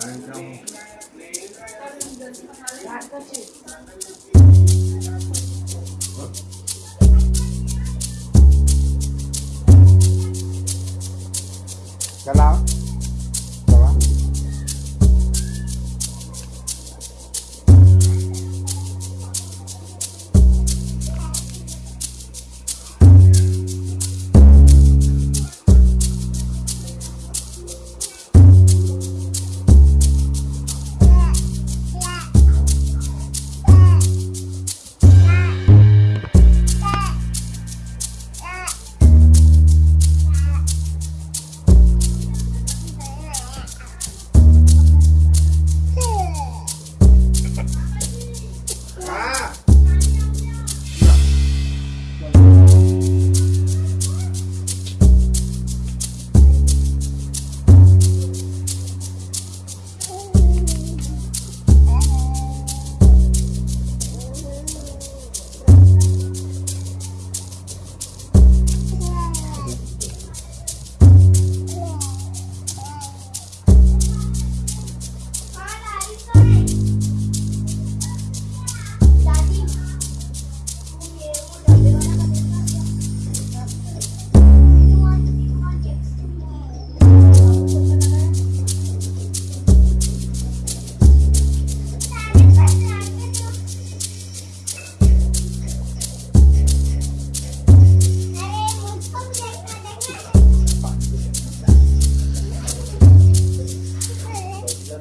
Đấy, trong Chào lắm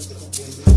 Gracias.